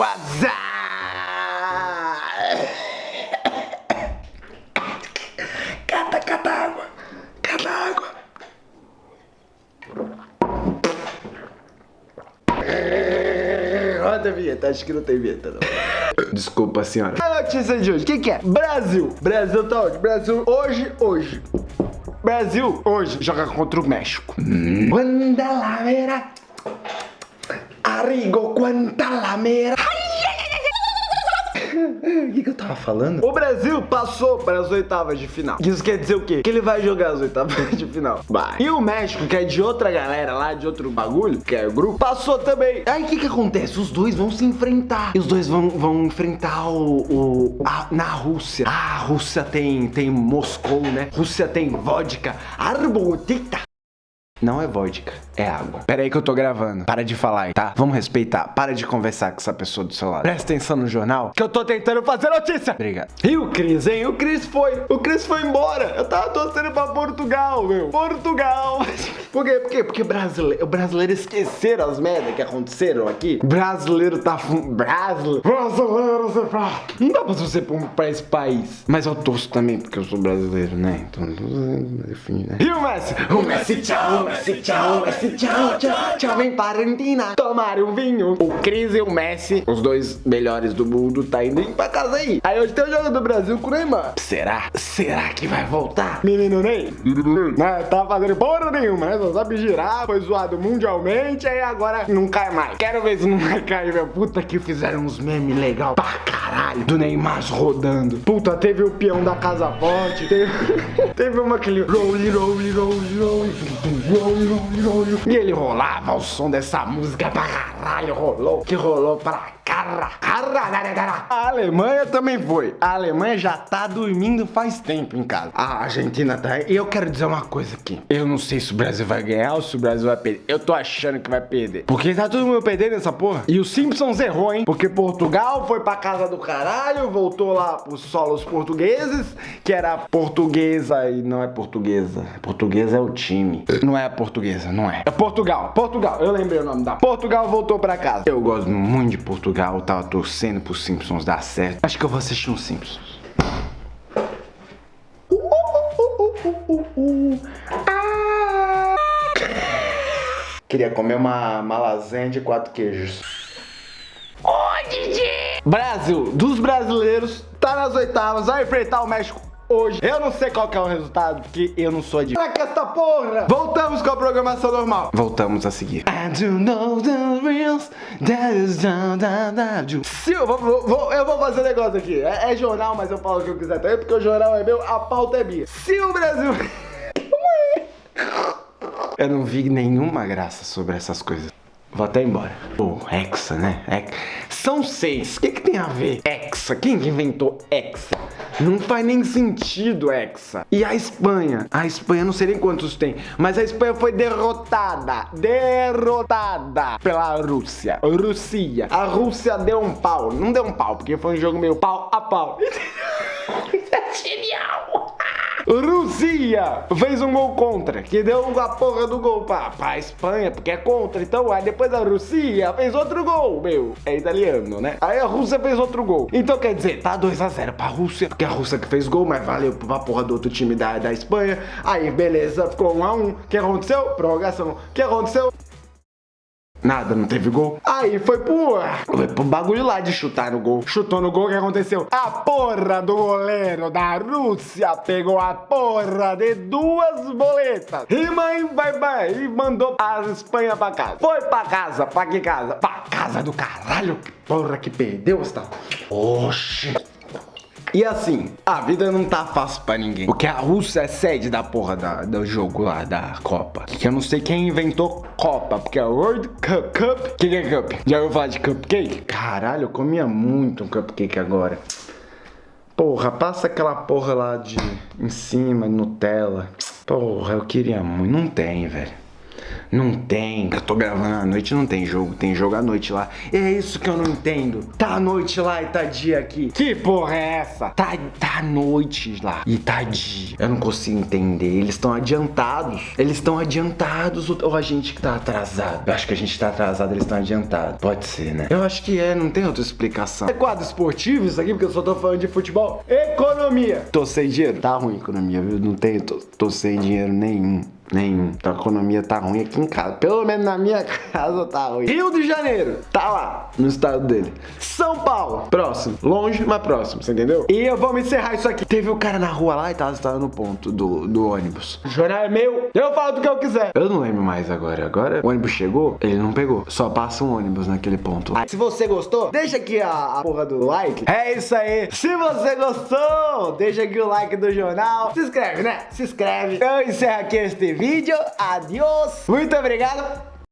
What's Cata, cata água. Cata água. Roda a vinheta, acho que não tem vinheta não. Desculpa, senhora. A notícia de hoje, o que, que é? Brasil. Brasil tá onde? Brasil hoje, hoje. Brasil hoje joga contra o México. Quanta lamera. Arrigo, quanta lamera. O que, que eu tava falando? O Brasil passou para as oitavas de final. Isso quer dizer o quê? Que ele vai jogar as oitavas de final. Vai. E o México, que é de outra galera lá, de outro bagulho, que é o grupo, passou também. Aí o que que acontece? Os dois vão se enfrentar. E os dois vão, vão enfrentar o... o a- na Rússia. Ah, a Rússia tem, tem Moscou, né? Rússia tem vodka. Arbotita. Não é vodka, é água. Pera aí que eu tô gravando. Para de falar aí, tá? Vamos respeitar. Para de conversar com essa pessoa do seu lado. Presta atenção no jornal, que eu tô tentando fazer notícia. Obrigado. E o Cris, hein? O Cris foi. O Cris foi embora. Eu tava torcendo pra Portugal, meu. Portugal. Por quê? Por quê? Porque brasileiro, brasileiro esqueceram as merdas que aconteceram aqui. Brasileiro tá... Brasileiro. Brasileiro, você fala. Não dá pra você um- pra esse país. Mas eu torço também, porque eu sou brasileiro, né? Então, enfim, né? E o Messi? O Messi, tchau, Messi, tchau, Messi, tchau, tchau, tchau, vem para Argentina tomar um vinho. O Cris e o Messi, os dois melhores do mundo, tá indo pra casa aí. Aí hoje tem o jogo do Brasil com o Neymar. Será? Será que vai voltar? Menino Ney? Não, tá fazendo porra nenhuma, né? Só sabe girar, foi zoado mundialmente, aí agora não cai mais. Quero ver se não vai cair, meu. Puta que fizeram uns memes legal pra caralho. Do Neymar rodando. Puta, teve o peão da Casa Forte, teve, teve uma rolly, rolly, rolly. E ele rolava o som dessa música pra caralho, rolou, que rolou pra carra, carra, carra, carra. A Alemanha também foi. A Alemanha já tá dormindo faz tempo em casa. A Argentina tá. E eu quero dizer uma coisa aqui. Eu não sei se o Brasil vai ganhar ou se o Brasil vai perder. Eu tô achando que vai perder. Porque tá todo mundo perdendo essa porra. E o Simpsons errou, hein? Porque Portugal foi pra casa do caralho, voltou lá pros solos portugueses, que era portuguesa e não é portuguesa. Portuguesa é o time. Não é portuguesa, não é. É Portugal. Portugal. Eu lembrei o nome da. Portugal voltou pra casa. Eu gosto muito de Portugal. Tava torcendo pros Simpsons dar certo. Acho que eu vou assistir uns Simpsons. Ah! Queria comer uma, uma lasanha de quatro queijos. Brasil, dos brasileiros, tá nas oitavas, vai enfrentar o México hoje. Eu não sei qual que é o resultado, porque eu não sou de... Que esta porra! Voltamos com a programação normal. Voltamos a seguir. I do know the that is down, down, down, do. Se eu vou, vou- eu vou fazer negócio aqui. É, é jornal, mas eu falo o que eu quiser também, porque o jornal é meu, a pauta é minha. Se o Brasil... Eu não vi nenhuma graça sobre essas coisas. Vou até embora. Pô, Hexa, né? Hex- São seis. O que, que tem a ver? Hexa. Quem que inventou Hexa? Não faz nem sentido Hexa. E a Espanha? A Espanha não sei nem quantos tem. Mas a Espanha foi derrotada. Derrotada pela Rússia. Rússia. A Rússia deu um pau. Não deu um pau, porque foi um jogo meio pau a pau. é genial. Rússia fez um gol contra, que deu a porra do gol pra, pra Espanha, porque é contra. Então, aí depois a Rússia fez outro gol, meu. É italiano, né? Aí a Rússia fez outro gol. Então, quer dizer, tá 2x0 pra Rússia, porque a Rússia que fez gol, mas valeu pra porra do outro time da, da Espanha. Aí, beleza, ficou 1x1. O que aconteceu? Prorrogação. O que aconteceu? Nada, não teve gol. Aí foi pro, foi pro bagulho lá de chutar no gol. Chutou no gol, o que aconteceu? A porra do goleiro da Rússia pegou a porra de duas boletas. E mãe vai, vai, e mandou a Espanha pra casa. Foi pra casa, pra que casa? Pra casa do caralho. Porra que perdeu, esta. Oxi. E assim, a vida não tá fácil pra ninguém. Porque a Rússia é sede da porra da, do jogo lá, da Copa. Que eu não sei quem inventou Copa, porque é World Cup. Cup? Que é Cup? Já ouviu falar de cupcake? Caralho, eu comia muito um cupcake agora. Porra, passa aquela porra lá de em cima, Nutella. Porra, eu queria muito. Não tem, velho. Não tem. Eu tô gravando à noite, não tem jogo. Tem jogo à noite lá. É isso que eu não entendo. Tá à noite lá e tá dia aqui. Que porra é essa? Tá, tá à noite lá e tá dia. Eu não consigo entender. Eles estão adiantados. Eles estão adiantados ou a gente que tá atrasado? Eu acho que a gente tá atrasado, eles estão adiantados. Pode ser, né? Eu acho que é, não tem outra explicação. É quadro esportivo isso aqui, porque eu só tô falando de futebol. Economia. Tô sem dinheiro? Tá ruim economia, viu? Não tenho, tô, tô sem dinheiro nenhum. Nenhum. Então a economia tá ruim aqui em casa. Pelo menos na minha casa tá ruim. Rio de Janeiro. Tá lá. No estado dele. São Paulo. Próximo. Longe, mas próximo. Você entendeu? E eu vou encerrar isso aqui. Teve o um cara na rua lá e tava, no ponto do, do ônibus. O jornal é meu. Eu falo do que eu quiser. Eu não lembro mais agora. Agora o ônibus chegou, ele não pegou. Só passa um ônibus naquele ponto. se você gostou, deixa aqui a, a porra do like. É isso aí. Se você gostou, deixa aqui o like do jornal. Se inscreve, né? Se inscreve. Eu encerro aqui este vídeo vídeo. Adiós. Muito obrigado.